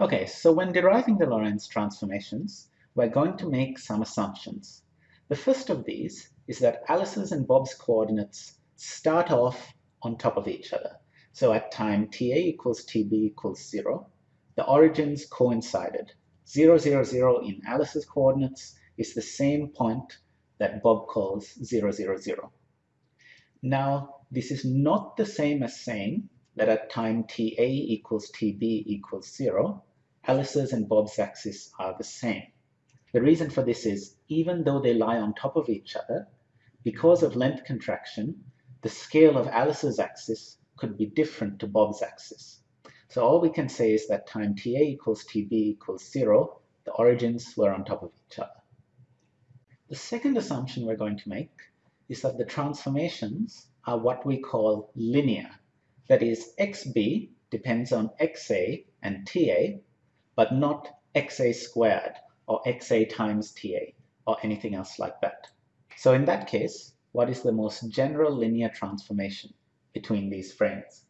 Okay, so when deriving the Lorentz transformations, we're going to make some assumptions. The first of these is that Alice's and Bob's coordinates start off on top of each other. So at time ta equals tb equals 0, the origins coincided. 0, 0, 0 in Alice's coordinates is the same point that Bob calls 0, 0, 0. Now, this is not the same as saying that at time ta equals tb equals 0, Alice's and Bob's axes are the same. The reason for this is, even though they lie on top of each other, because of length contraction, the scale of Alice's axis could be different to Bob's axis. So all we can say is that time ta equals tb equals 0, the origins were on top of each other. The second assumption we're going to make is that the transformations are what we call linear. That is, xb depends on xa and ta, but not xa squared or xa times ta or anything else like that. So in that case, what is the most general linear transformation between these frames?